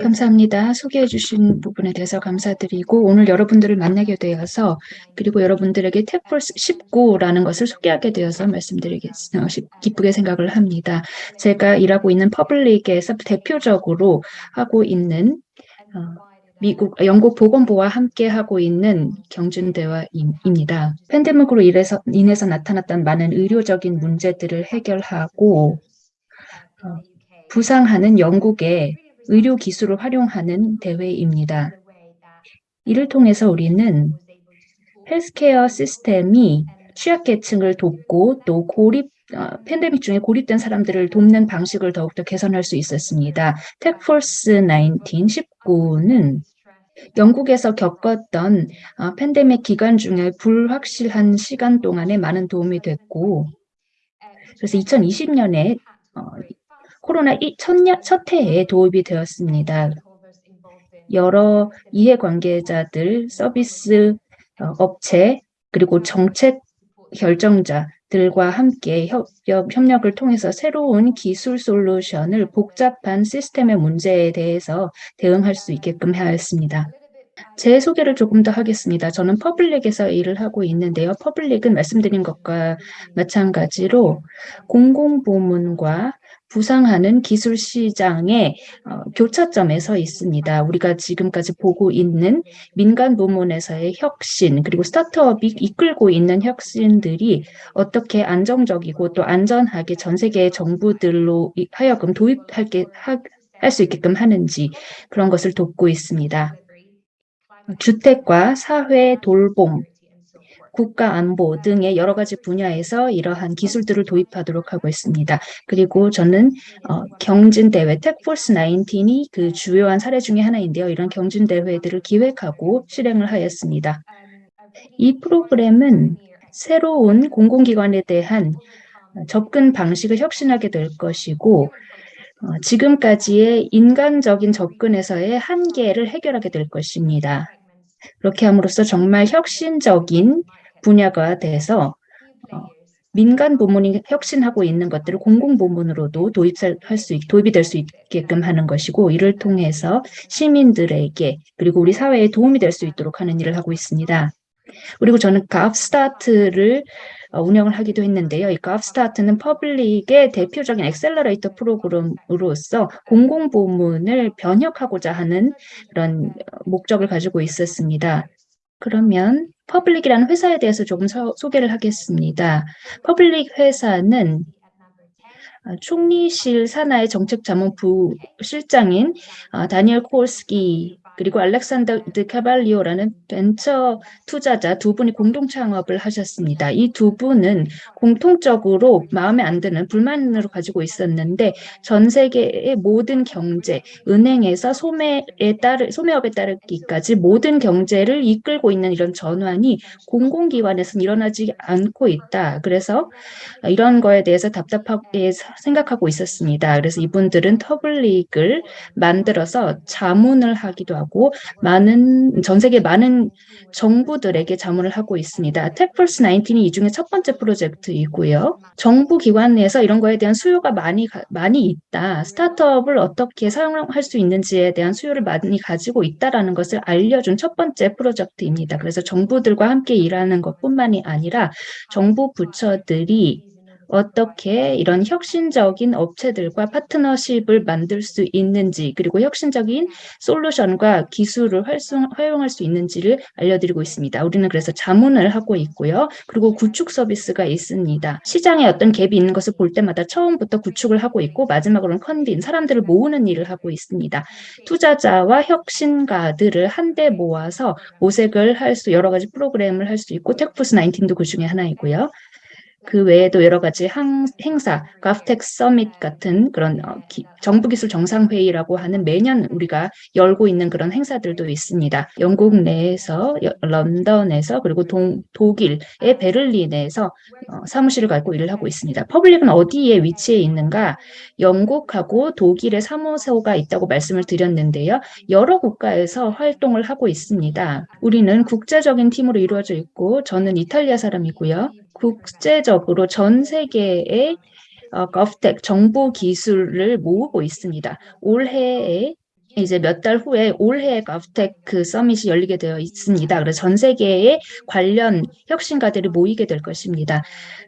감사합니다. 소개해 주신 부분에 대해서 감사드리고 오늘 여러분들을 만나게 되어서 그리고 여러분들에게 텍폴스 19라는 것을 소개하게 되어서 말씀드리겠습니다. 기쁘게 생각을 합니다. 제가 일하고 있는 퍼블릭에서 대표적으로 하고 있는 어, 미국, 영국 보건부와 함께 하고 있는 경준 대화입니다. 팬데믹으로 인해서, 인해서 나타났던 많은 의료적인 문제들을 해결하고 어, 부상하는 영국의 의료 기술을 활용하는 대회입니다. 이를 통해서 우리는 헬스케어 시스템이 취약계층을 돕고 또 고립 어, 팬데믹 중에 고립된 사람들을 돕는 방식을 더욱더 개선할 수 있었습니다. 텍포스 19, 19는 영국에서 겪었던 어, 팬데믹 기간 중에 불확실한 시간 동안에 많은 도움이 됐고 그래서 2020년에 어, 코로나 첫, 첫 해에 도입이 되었습니다. 여러 이해관계자들, 서비스 어, 업체, 그리고 정책 결정자들과 함께 협, 협력을 통해서 새로운 기술 솔루션을 복잡한 시스템의 문제에 대해서 대응할 수 있게끔 하였습니다. 제 소개를 조금 더 하겠습니다. 저는 PUBLIC에서 일을 하고 있는데요. PUBLIC은 말씀드린 것과 마찬가지로 공공부문과 부상하는 기술 시장의 어, 교차점에 서 있습니다. 우리가 지금까지 보고 있는 민간 부문에서의 혁신 그리고 스타트업이 이끌고 있는 혁신들이 어떻게 안정적이고 또 안전하게 전 세계 정부들로 하여금 도입할 수 있게끔 하는지 그런 것을 돕고 있습니다. 주택과 사회 돌봄, 국가 안보 등의 여러 가지 분야에서 이러한 기술들을 도입하도록 하고 있습니다. 그리고 저는 어, 경진대회 텍포스 19이 그 주요한 사례 중의 하나인데요. 이런 경진대회들을 기획하고 실행을 하였습니다. 이 프로그램은 새로운 공공기관에 대한 접근 방식을 혁신하게 될 것이고 어, 지금까지의 인간적인 접근에서의 한계를 해결하게 될 것입니다. 그렇게 함으로써 정말 혁신적인 분야가 돼서 어, 민간 부문이 혁신하고 있는 것들을 공공 부문으로도 도입할 수 도입이 될 수 있게끔 하는 것이고 이를 통해서 시민들에게 그리고 우리 사회에 도움이 될 수 있도록 하는 일을 하고 있습니다. 그리고 저는 GovStart를 어, 운영을 하기도 했는데요. 이 GovStart는 PUBLIC의 대표적인 accelerator 프로그램으로서 공공부문을 변혁하고자 하는 그런 목적을 가지고 있었습니다. 그러면 PUBLIC이라는 회사에 대해서 조금 서, 소개를 하겠습니다. PUBLIC 회사는 어, 총리실 산하의 정책자문부 실장인 어, 다니엘 콜스키 그리고 알렉산더 드 카발리오라는 벤처 투자자 두 분이 공동 창업을 하셨습니다. 이 두 분은 공통적으로 마음에 안 드는 불만으로 가지고 있었는데 전 세계의 모든 경제, 은행에서 소매에 따르 소매업에 따르기까지 모든 경제를 이끌고 있는 이런 전환이 공공기관에서는 일어나지 않고 있다. 그래서 이런 거에 대해서 답답하게 생각하고 있었습니다. 그래서 이분들은 터블릭을 만들어서 자문을 하기도 하고 하고 많은 전 세계 많은 정부들에게 자문을 하고 있습니다. 텍플스 19이 이 중에 첫 번째 프로젝트이고요. 정부 기관 내에서 이런 거에 대한 수요가 많이 많이 있다. 스타트업을 어떻게 사용할 수 있는지에 대한 수요를 많이 가지고 있다라는 것을 알려준 첫 번째 프로젝트입니다. 그래서 정부들과 함께 일하는 것뿐만이 아니라 정부 부처들이 어떻게 이런 혁신적인 업체들과 파트너십을 만들 수 있는지 그리고 혁신적인 솔루션과 기술을 활성, 활용할 수 있는지를 알려드리고 있습니다. 우리는 그래서 자문을 하고 있고요. 그리고 구축 서비스가 있습니다. 시장에 어떤 갭이 있는 것을 볼 때마다 처음부터 구축을 하고 있고 마지막으로는 컨빈, 사람들을 모으는 일을 하고 있습니다. 투자자와 혁신가들을 한데 모아서 모색을 할 수 여러 가지 프로그램을 할 수 있고 텍푸스 19도 그 중에 하나이고요. 그 외에도 여러 가지 항, 행사, GovTech Summit 같은 그런 어, 기, 정부기술 정상회의라고 하는 매년 우리가 열고 있는 그런 행사들도 있습니다. 영국 내에서, 런던에서, 그리고 동, 독일의 베를린에서 어, 사무실을 갖고 일을 하고 있습니다. PUBLIC은 어디에 위치해 있는가? 영국하고 독일의 사무소가 있다고 말씀을 드렸는데요. 여러 국가에서 활동을 하고 있습니다. 우리는 국제적인 팀으로 이루어져 있고 저는 이탈리아 사람이고요. 국제적으로 전 세계에 어, GovTech 정부 기술을 모으고 있습니다. 올해에 이제 몇 달 후에 올해 GovTech 그 서밋이 열리게 되어 있습니다. 그래서 전 세계의 관련 혁신가들이 모이게 될 것입니다.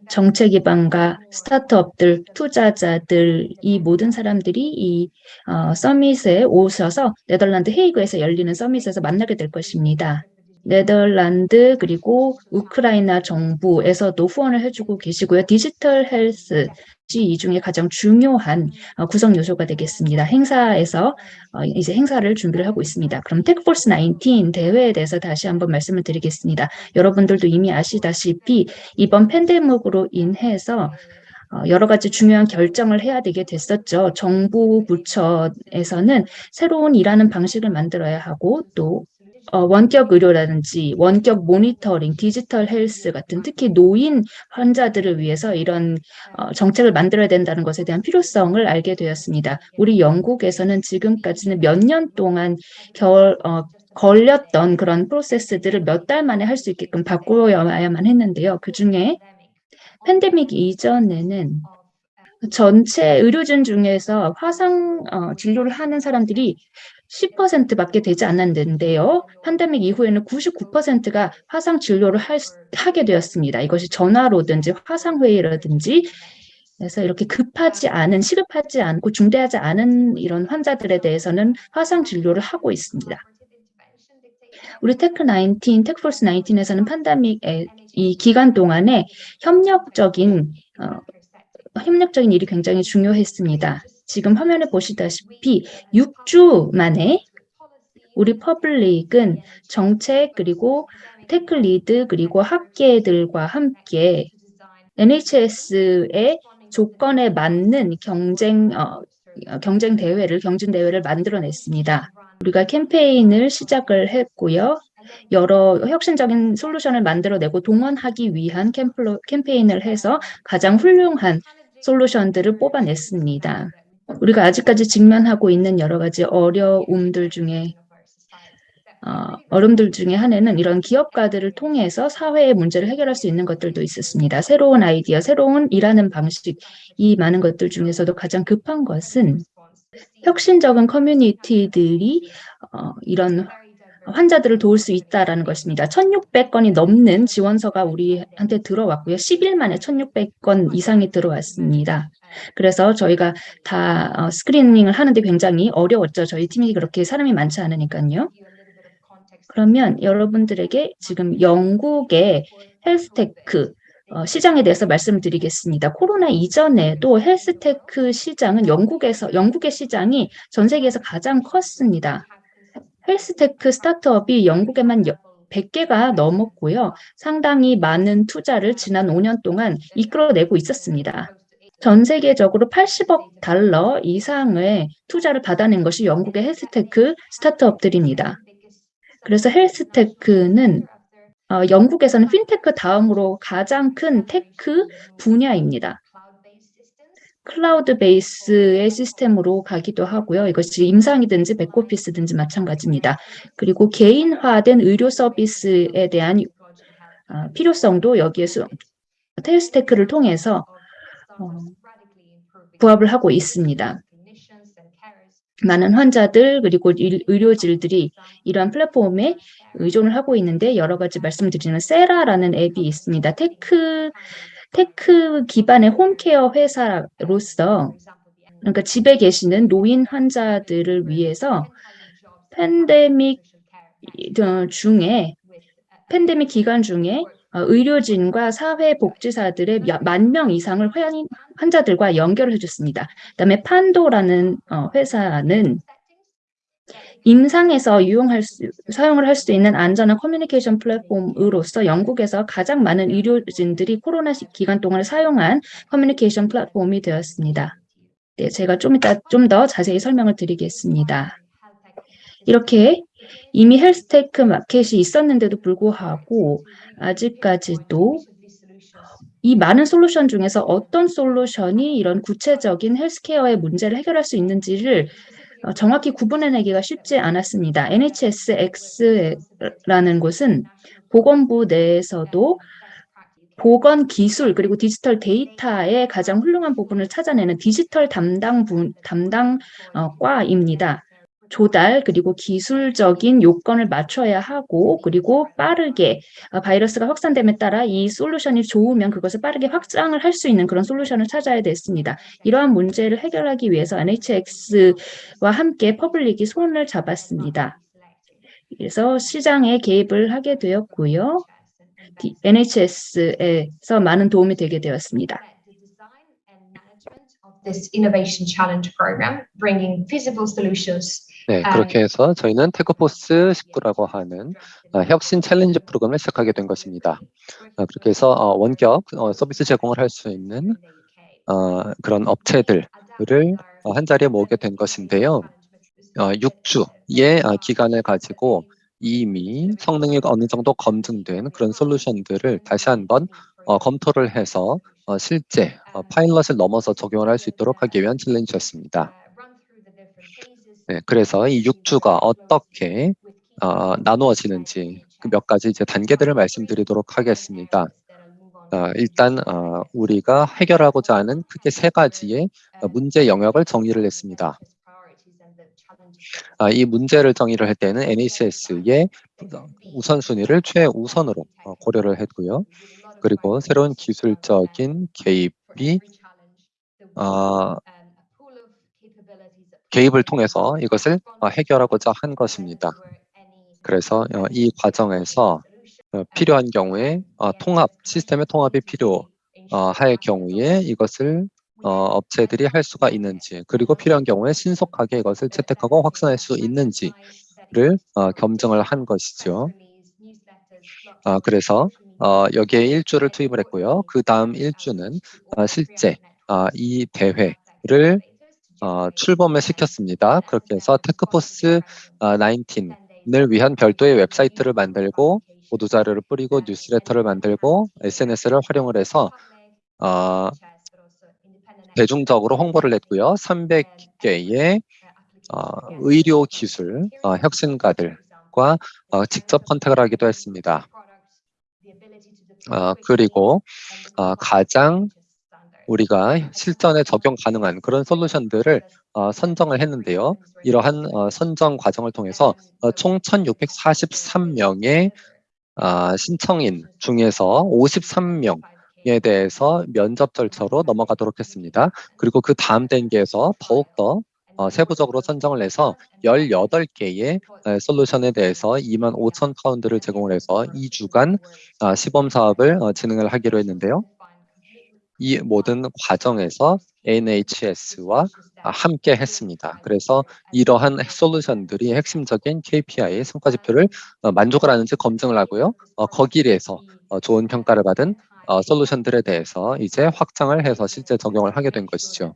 정책 기반과 스타트업들, 투자자들 이 모든 사람들이 이 어, 서밋에 오셔서 네덜란드 헤이그에서 열리는 서밋에서 만나게 될 것입니다. 네덜란드 그리고 우크라이나 정부에서도 후원을 해주고 계시고요. 디지털 헬스 이 중에 가장 중요한 어, 구성 요소가 되겠습니다. 행사에서 어, 이제 행사를 준비를 하고 있습니다. 그럼 TechForce 19 대회에 대해서 다시 한번 말씀을 드리겠습니다. 여러분들도 이미 아시다시피 이번 팬데믹으로 인해서 어, 여러 가지 중요한 결정을 해야 되게 됐었죠. 정부 부처에서는 새로운 일하는 방식을 만들어야 하고 또 어, 원격 의료라든지 원격 모니터링, digital health 같은 특히 노인 환자들을 위해서 이런 어, 정책을 만들어야 된다는 것에 대한 필요성을 알게 되었습니다. 우리 영국에서는 지금까지는 몇 년 동안 결, 어, 걸렸던 그런 프로세스들을 몇 달 만에 할 수 있게끔 바꾸어야만 했는데요. 그 중에 팬데믹 이전에는 전체 의료진 중에서 화상 어, 진료를 하는 사람들이 10%밖에 되지 않았는데요. 팬데믹 이후에는 99%가 화상 진료를 할, 하게 되었습니다. 이것이 전화로든지 화상회의라든지 그래서 이렇게 급하지 않은, 시급하지 않고 중대하지 않은 이런 환자들에 대해서는 화상 진료를 하고 있습니다. 우리 Tech 19, TechForce 19에서는 팬데믹의 이 기간 동안에 협력적인 어, 협력적인 일이 굉장히 중요했습니다. 지금 화면에 보시다시피 6주 만에 우리 PUBLIC은 정책 그리고 tech lead 그리고 학계들과 함께 NHS의 조건에 맞는 경쟁 어, 경쟁 대회를 경진 대회를 만들어냈습니다. 우리가 캠페인을 시작을 했고요. 여러 혁신적인 솔루션을 만들어내고 동원하기 위한 캠플로, 캠페인을 해서 가장 훌륭한 솔루션들을 뽑아냈습니다. 우리가 아직까지 직면하고 있는 여러 가지 어려움들 중에 어, 어려움들 중에 하나는 이런 기업가들을 통해서 사회의 문제를 해결할 수 있는 것들도 있었습니다. 새로운 아이디어, 새로운 일하는 방식, 이 많은 것들 중에서도 가장 급한 것은 혁신적인 커뮤니티들이 어, 이런 환자들을 도울 수 있다라는 것입니다. 1,600건이 넘는 지원서가 우리한테 들어왔고요. 10일 만에 1,600건 이상이 들어왔습니다. 그래서 저희가 다 어, screening을 하는데 굉장히 어려웠죠. 저희 팀이 그렇게 사람이 많지 않으니까요. 그러면 여러분들에게 지금 영국의 health tech 어, 시장에 대해서 말씀을 드리겠습니다. 코로나 이전에도 health tech 시장은 영국에서 영국의 시장이 전 세계에서 가장 컸습니다. health tech 스타트업이 영국에만 100개가 넘었고요. 상당히 많은 투자를 지난 5년 동안 이끌어내고 있었습니다. 전 세계적으로 80억 달러 이상의 투자를 받아낸 것이 영국의 health tech 스타트업들입니다. 그래서 health tech는 어, 영국에서는 핀테크 다음으로 가장 큰 tech 분야입니다. cloud base의 시스템으로 가기도 하고요. 이것이 임상이든지 back office든지 마찬가지입니다. 그리고 개인화된 의료 서비스에 대한 어, 필요성도 여기에서 텔스테크를 통해서 어, 부합을 하고 있습니다. 많은 환자들 그리고 의료진들이 이러한 플랫폼에 의존을 하고 있는데 여러 가지 말씀드리는 Cera라는 앱이 있습니다. tech tech 기반의 home care 회사로서 그러니까 집에 계시는 노인 환자들을 위해서 팬데믹 어, 중에 팬데믹 기간 중에 어, 의료진과 사회복지사들의 만 명 이상을 환자들과 연결을 해줬습니다. 그다음에 판도라는 어, 회사는 임상에서 유용할 수, 사용을 할 수 있는 안전한 커뮤니케이션 플랫폼으로서 영국에서 가장 많은 의료진들이 코로나 기간 동안 사용한 커뮤니케이션 플랫폼이 되었습니다. 네, 제가 좀 이따 좀 더 자세히 설명을 드리겠습니다. 이렇게 이미 health tech 마켓이 있었는데도 불구하고 아직까지도 이 많은 솔루션 중에서 어떤 솔루션이 이런 구체적인 헬스케어의 문제를 해결할 수 있는지를 어, 정확히 구분해내기가 쉽지 않았습니다. NHSX라는 곳은 보건부 내에서도 보건 기술 그리고 디지털 데이터의 가장 훌륭한 부분을 찾아내는 디지털 담당 분, 담당 어, 과입니다. 조달 그리고 기술적인 요건을 맞춰야 하고 그리고 빠르게 어, 바이러스가 확산됨에 따라 이 솔루션이 좋으면 그것을 빠르게 확장을 할 수 있는 그런 솔루션을 찾아야 됐습니다. 이러한 문제를 해결하기 위해서 NHSX와 함께 퍼블릭이 손을 잡았습니다. 그래서 시장에 개입을 하게 되었고요. NHS에서 많은 도움이 되게 되었습니다. This innovation challenge program, bringing feasible solutions 네, 아, 그렇게 해서 저희는 TechForce 19라고 하는 어, 혁신 challenge 프로그램을 시작하게 된 것입니다. 어, 그렇게 해서 어, 원격 어, 서비스 제공을 할 수 있는 어, 그런 업체들을 어, 한 자리에 모으게 된 것인데요. 어, 6주의 어, 기간을 가지고 이미 성능이 어느 정도 검증된 그런 솔루션들을 다시 한번 어, 검토를 해서 어, 실제 어, 파일럿을 넘어서 적용을 할 수 있도록 하기 위한 챌린지였습니다. 네, 그래서 이 6주가 어떻게 어, 나누어지는지 그 몇 가지 이제 단계들을 말씀드리도록 하겠습니다. 어, 일단 어, 우리가 해결하고자 하는 크게 세 가지의 어, 문제 영역을 정의를 했습니다. 아, 이 문제를 정의를 할 때는 NHS의 우선순위를 최우선으로 어, 고려를 했고요. 그리고 새로운 기술적인 개입이 어, 개입을 통해서 이것을 어, 해결하고자 한 것입니다. 그래서 어, 이 과정에서 어, 필요한 경우에 어, 통합, 시스템의 통합이 필요할 경우에 이것을 어, 업체들이 할 수가 있는지 그리고 필요한 경우에 신속하게 이것을 채택하고 확산할 수 있는지를 어, 검증을 한 것이죠. 아, 그래서 어, 여기에 일주를 투입을 했고요. 그 다음 일주는 어, 실제 어, 이 대회를 어, 출범을 시켰습니다. 그렇게 해서 TechForce 어, 19을 위한 별도의 웹사이트를 만들고 보도 자료를 뿌리고 뉴스레터를 만들고 SNS를 활용을 해서 어, 대중적으로 홍보를 했고요. 300개의 어, 의료 기술 어, 혁신가들과 어, 직접 컨택을 하기도 했습니다. 어, 그리고 어, 가장 우리가 실전에 적용 가능한 그런 솔루션들을 어, 선정을 했는데요. 이러한 어, 선정 과정을 통해서 어, 총 1,643명의 어, 신청인 중에서 53명 에 대해서 면접 절차로 넘어가도록 했습니다. 그리고 그 다음 단계에서 더욱더 어, 세부적으로 선정을 해서 18개의 에, 솔루션에 대해서 2만 5천 파운드를 제공을 해서 2주간 어, 시범 사업을 어, 진행을 하기로 했는데요. 이 모든 과정에서 NHS와 함께 했습니다. 그래서 이러한 솔루션들이 핵심적인 KPI 성과 지표를 어, 만족을 하는지 검증을 하고요. 어, 거기에서 어, 좋은 평가를 받은 어, 솔루션들에 대해서 이제 확장을 해서 실제 적용을 하게 된 것이죠.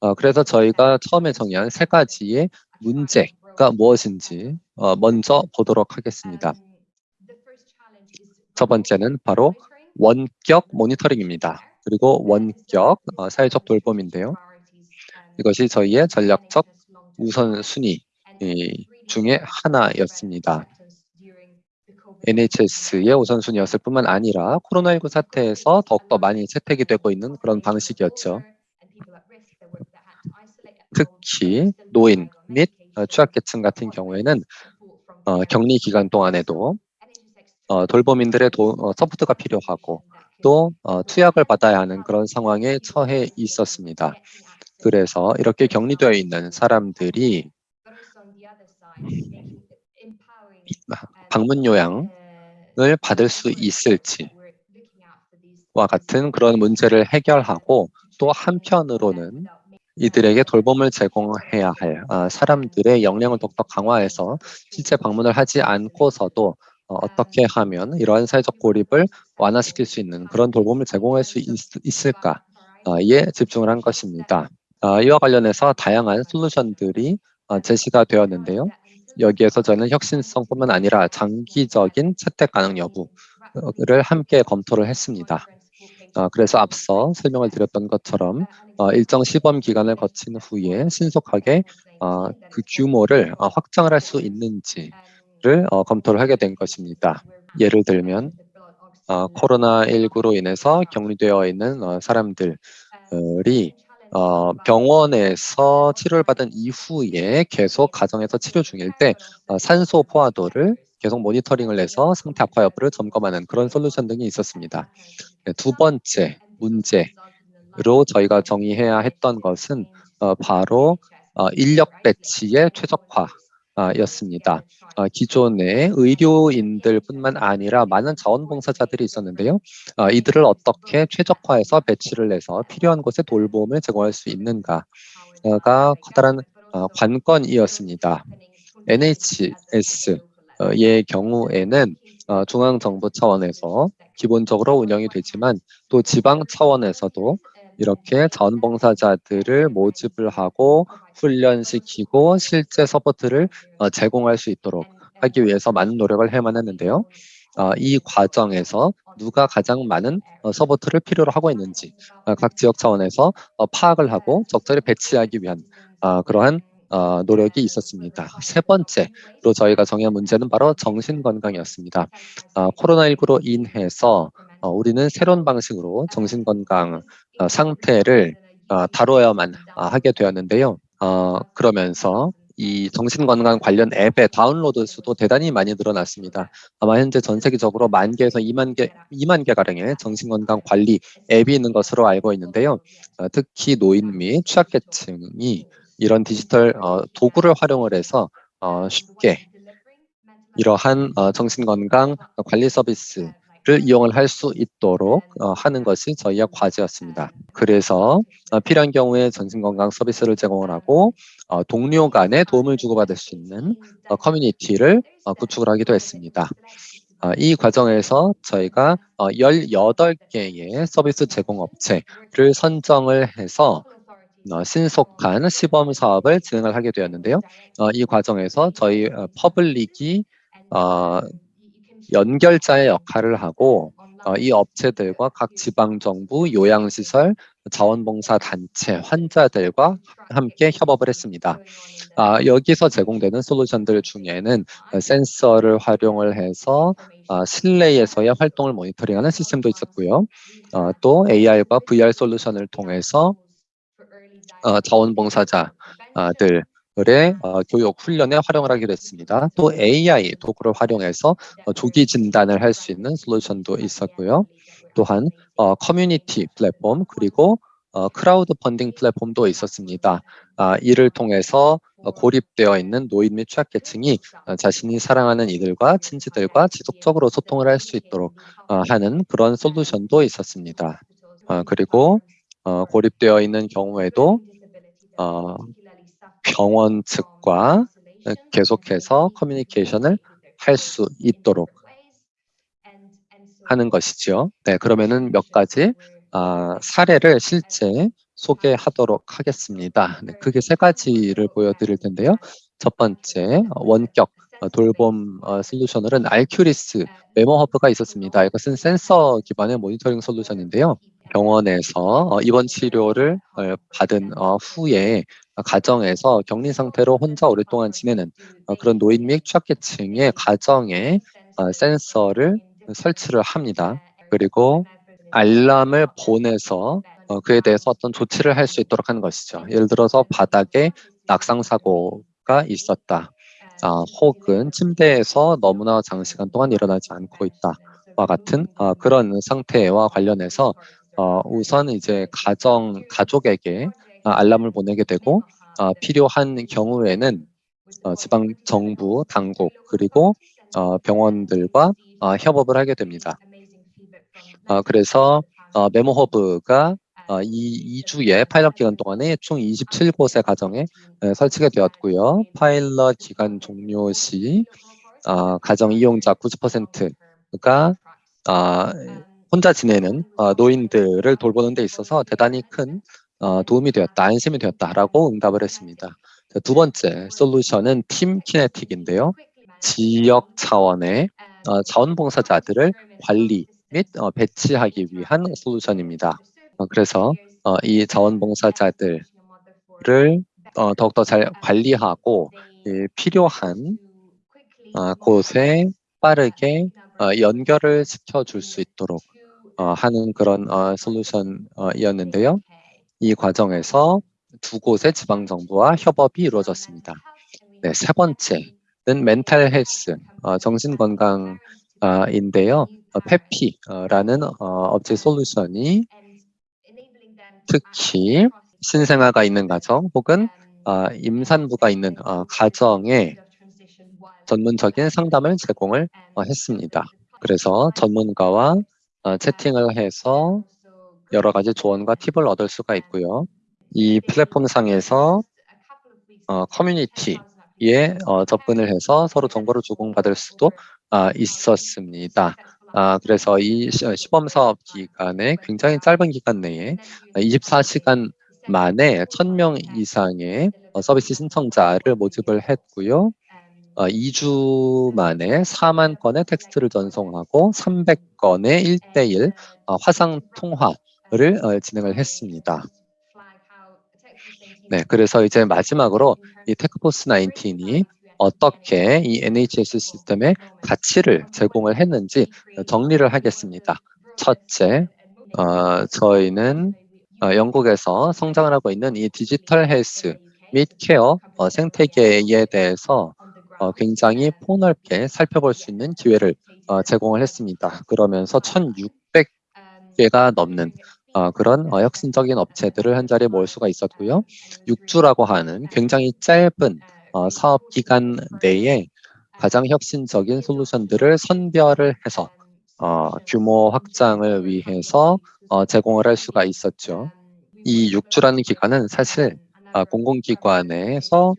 어, 그래서 저희가 처음에 정의한 세 가지의 문제가 무엇인지 어, 먼저 보도록 하겠습니다. 첫 번째는 바로 원격 모니터링입니다. 그리고 원격 어, 사회적 돌봄인데요. 이것이 저희의 전략적 우선순위 중에 하나였습니다. NHS의 우선순위였을 뿐만 아니라 코로나19 사태에서 더욱더 많이 채택이 되고 있는 그런 방식이었죠. 특히 노인 및 어, 취약계층 같은 경우에는 어, 격리 기간 동안에도 어, 돌봄인들의 도, 어, support가 필요하고 또 어, 투약을 받아야 하는 그런 상황에 처해 있었습니다. 그래서 이렇게 격리되어 있는 사람들이 방문 요양을 받을 수 있을지와 같은 그런 문제를 해결하고 또 한편으로는 이들에게 돌봄을 제공해야 할 아, 사람들의 역량을 더욱더 강화해서 실제 방문을 하지 않고서도 어, 어떻게 하면 이러한 사회적 고립을 완화시킬 수 있는 그런 돌봄을 제공할 수 있, 을까에 집중을 한 것입니다. 아, 이와 관련해서 다양한 솔루션들이 어, 제시가 되었는데요. 여기에서 저는 혁신성뿐만 아니라 장기적인 채택 가능 여부를 함께 검토를 했습니다. 어, 그래서 앞서 설명을 드렸던 것처럼 어, 일정 시범 기간을 거친 후에 신속하게 어, 그 규모를 어, 확장을 할 수 있는지 를 어, 검토를 하게 된 것입니다. 예를 들면 어, 코로나19로 인해서 격리되어 있는 어, 사람들이 어, 병원에서 치료를 받은 이후에 계속 가정에서 치료 중일 때 어, 산소 포화도를 계속 모니터링을 해서 상태 악화 여부를 점검하는 그런 솔루션 등이 있었습니다. 네, 두 번째 문제로 저희가 정의해야 했던 것은 어, 바로 어, 인력 배치의 최적화 였습니다. 어, 기존의 의료인들뿐만 아니라 많은 자원봉사자들이 있었는데요. 어, 이들을 어떻게 최적화해서 배치를 해서 필요한 곳에 돌봄을 제공할 수 있는가가 커다란 어, 관건이었습니다. NHS의 경우에는 어, 중앙정부 차원에서 기본적으로 운영이 되지만 또 지방 차원에서도 이렇게 자원봉사자들을 모집을 하고 훈련시키고 실제 support를 어, 제공할 수 있도록 하기 위해서 많은 노력을 해야만 했는데요. 어, 이 과정에서 누가 가장 많은 어, support를 필요로 하고 있는지 어, 각 지역 차원에서 어, 파악을 하고 적절히 배치하기 위한 어, 그러한 어, 노력이 있었습니다. 세 번째로 저희가 정한 문제는 바로 정신건강이었습니다. 어, 코로나19로 인해서 어, 우리는 새로운 방식으로 정신건강 어, 상태를 어, 다뤄야만 어, 하게 되었는데요. 어, 그러면서 이 정신건강 관련 앱의 다운로드 수도 대단히 많이 늘어났습니다. 아마 현재 전 세계적으로 만 개에서 2만 개, 2만 개 가량의 정신건강 관리 앱이 있는 것으로 알고 있는데요. 어, 특히 노인 및 취약계층이 이런 디지털 어, 도구를 활용을 해서 어, 쉽게 이러한 어, 정신건강 관리 서비스 를 이용을 할 수 있도록 어, 하는 것이 저희의 과제였습니다. 그래서 어, 필요한 경우에 정신건강 서비스를 제공을 하고 어, 동료 간에 도움을 주고받을 수 있는 어, 커뮤니티를 어, 구축을 하기도 했습니다. 어, 이 과정에서 저희가 어, 18개의 서비스 제공 업체를 선정을 해서 어, 신속한 시범 사업을 진행을 하게 되었는데요. 어, 이 과정에서 저희 어, 퍼블릭이 어, 연결자의 역할을 하고 어, 이 업체들과 각 지방정부, 요양시설, 자원봉사 단체, 환자들과 함께 협업을 했습니다. 아, 여기서 제공되는 솔루션들 중에는 어, 센서를 활용을 해서 어, 실내에서의 활동을 모니터링하는 시스템도 있었고요. 어, 또 AR과 VR 솔루션을 통해서 어, 자원봉사자들 의 어, 교육 훈련에 활용을 하기로 했습니다. 또 AI 도구를 활용해서 어, 조기 진단을 할 수 있는 솔루션도 있었고요. 또한 어, 커뮤니티 플랫폼 그리고 어, 크라우드 펀딩 플랫폼도 있었습니다. 아, 이를 통해서 어, 고립되어 있는 노인 및 취약계층이 어, 자신이 사랑하는 이들과 친지들과 지속적으로 소통을 할 수 있도록 어, 하는 그런 솔루션도 있었습니다. 어, 그리고 어, 고립되어 있는 경우에도 어, 병원 측과 계속해서 커뮤니케이션을 할 수 있도록 하는 것이죠. 네, 그러면은 몇 가지 아, 사례를 실제 소개하도록 하겠습니다. 네, 크게 세 가지를 보여드릴 텐데요. 첫 번째 원격 어, 돌봄 어, 솔루션으로는 Alcuris Memo Hub가 있었습니다. 이것은 센서 기반의 모니터링 솔루션인데요. 병원에서 어, 입원 치료를 어, 받은 어, 후에 가정에서 격리 상태로 혼자 오랫동안 지내는 어, 그런 노인 및 취약계층의 가정에 어, 센서를 설치를 합니다. 그리고 알람을 보내서 어, 그에 대해서 어떤 조치를 할 수 있도록 하는 것이죠. 예를 들어서 바닥에 낙상 사고가 있었다. 아, 혹은 침대에서 너무나 장시간 동안 일어나지 않고 있다와 같은 어, 그런 상태와 관련해서 어, 우선 이제 가정 가족에게 아, 알람을 보내게 되고 어, 필요한 경우에는 어, 지방 정부 당국 그리고 어, 병원들과 어, 협업을 하게 됩니다. 어, 그래서 어, Memo Hub가 어, 이 2주의 파일럿 기간 동안에 총 27곳의 가정에 에, 설치가 되었고요. 파일럿 기간 종료 시 어, 가정 이용자 90%가 어, 혼자 지내는 어, 노인들을 돌보는 데 있어서 대단히 큰 어, 도움이 되었다, 안심이 되었다라고 응답을 했습니다. 자, 두 번째 솔루션은 팀 키네틱인데요. 지역 차원의 어, 자원봉사자들을 관리 및 어, 배치하기 위한 솔루션입니다. 어, 그래서 어, 이 자원봉사자들을 어, 더욱더 잘 관리하고 예, 필요한 어, 곳에 빠르게 어, 연결을 시켜줄 수 있도록 어, 하는 그런 어, 솔루션이었는데요. 이 과정에서 두 곳의 지방 정부와 협업이 이루어졌습니다. 네, 세 번째는 멘탈 헬스, 어, 정신 건강인데요. 어, 페피라는 어, 업체 솔루션이 특히 신생아가 있는 가정 혹은 어, 임산부가 있는 어, 가정에 전문적인 상담을 제공을 어, 했습니다. 그래서 전문가와 어, 채팅을 해서 여러 가지 조언과 팁을 얻을 수가 있고요. 이 플랫폼 상에서 어, 커뮤니티에 어, 접근을 해서 서로 정보를 주고받을 수도 아, 있었습니다. 아, 그래서 이 시- 시범 사업 기간에 굉장히 짧은 기간 내에 24시간 만에 1000명 이상의 어, 서비스 신청자를 모집을 했고요. 어, 2주 만에 4만 건의 텍스트를 전송하고 300건의 1대1 어, 화상 통화를 어, 진행을 했습니다. 네, 그래서 이제 마지막으로 이 TechForce 19이 어떻게 이 NHS 시스템에 가치를 제공을 했는지 정리를 하겠습니다. 첫째, 어, 저희는 어, 영국에서 성장을 하고 있는 이 디지털 헬스 및 케어 어, 생태계에 대해서 어, 굉장히 폭넓게 살펴볼 수 있는 기회를 어, 제공을 했습니다. 그러면서 1,600개가 넘는 어, 그런 어, 혁신적인 업체들을 한 자리에 모을 수가 있었고요. 6주라고 하는 굉장히 짧은 어, 사업 기간 내에 가장 혁신적인 솔루션들을 선별을 해서 어, 규모 확장을 위해서 어, 제공을 할 수가 있었죠. 이 6주라는 기간은 사실 아, 공공기관에서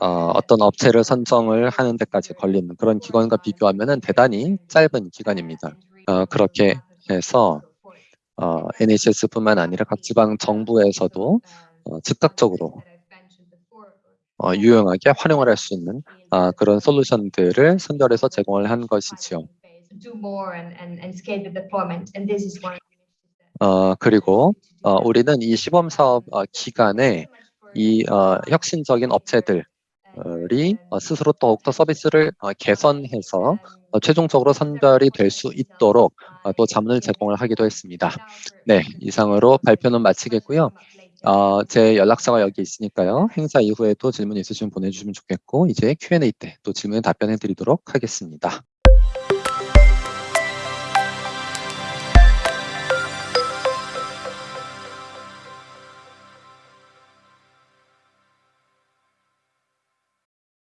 어, 어떤 업체를 선정을 하는 데까지 걸리는 그런 기관과 비교하면 대단히 짧은 기간입니다. 어, 그렇게 해서 어, NHS뿐만 아니라 각 지방 정부에서도 어, 즉각적으로 어, 유용하게 활용을 할 수 있는 아, 그런 솔루션들을 선별해서 제공을 한 것이지요. 어, 그리고 어, 우리는 이 시범 사업 어, 기간에 이 어, 혁신적인 업체들이 어, 스스로 더욱더 서비스를 어, 개선해서 어, 최종적으로 선별이 될 수 있도록 어, 또 자문을 제공을 하기도 했습니다. 네, 이상으로 발표는 마치겠고요. 어, 제 연락처가 여기 있으니까요. 행사 이후에도 질문 있으시면 보내주시면 좋겠고 이제 Q&A 때 또 질문에 답변해 드리도록 하겠습니다.